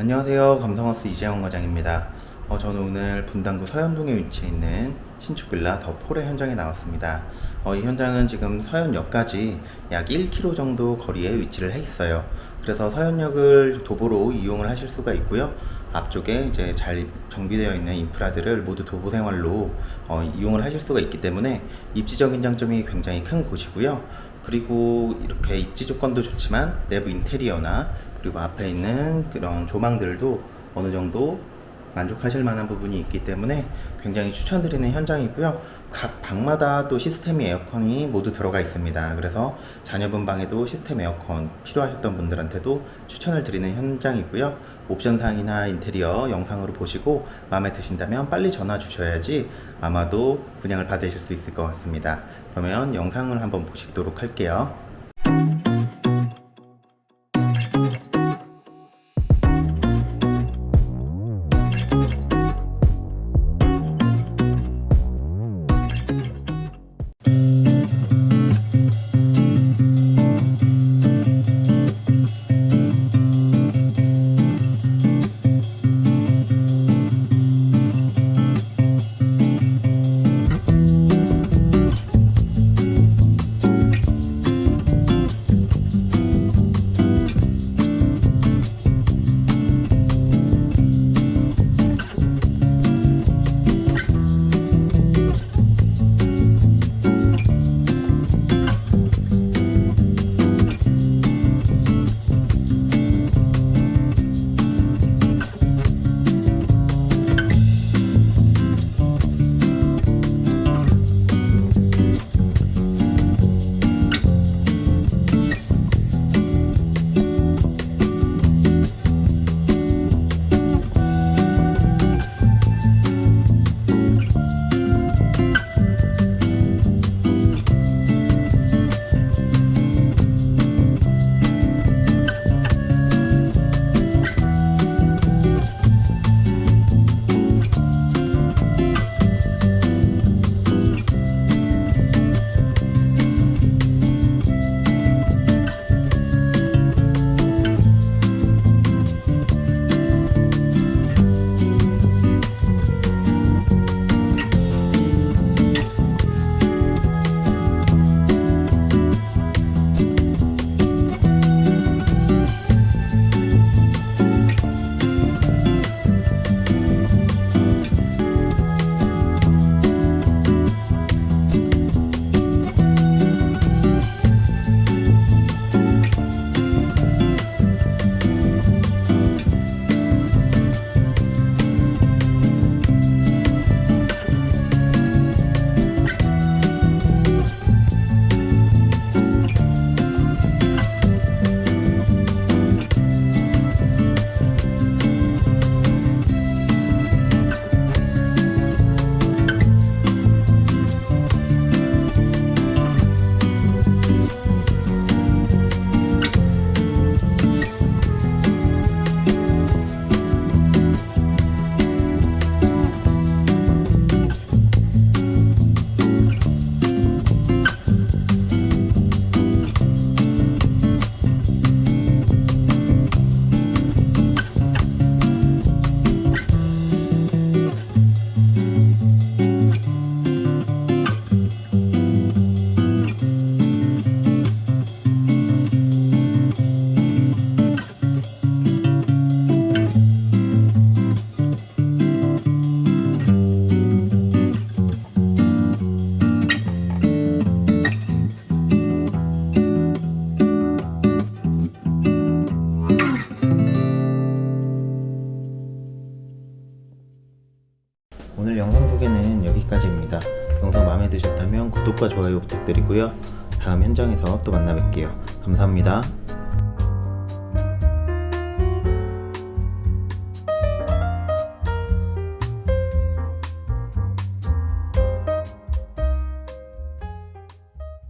안녕하세요. 감성하우스 이재영 과장입니다. 어, 저는 오늘 분당구 서현동에 위치해 있는 신축 빌라 더 폴의 현장에 나왔습니다. 어, 이 현장은 지금 서현역까지 약 1km 정도 거리에 위치를 해 있어요. 그래서 서현역을 도보로 이용을 하실 수가 있고요. 앞쪽에 이제 잘 정비되어 있는 인프라들을 모두 도보 생활로 어, 이용을 하실 수가 있기 때문에 입지적인 장점이 굉장히 큰 곳이고요. 그리고 이렇게 입지 조건도 좋지만 내부 인테리어나 그리고 앞에 있는 그런 조망들도 어느 정도 만족하실 만한 부분이 있기 때문에 굉장히 추천드리는 현장이고요. 각 방마다 또 시스템 에어컨이 모두 들어가 있습니다. 그래서 자녀분 방에도 시스템 에어컨 필요하셨던 분들한테도 추천을 드리는 현장이고요. 옵션 사항이나 인테리어 영상으로 보시고 마음에 드신다면 빨리 전화 주셔야지 아마도 분양을 받으실 수 있을 것 같습니다. 그러면 영상을 한번 보시도록 할게요. 영상 마음에 드셨다면 구독과 좋아요 부탁드리고요. 다음 현장에서 또 만나 뵐게요. 감사합니다.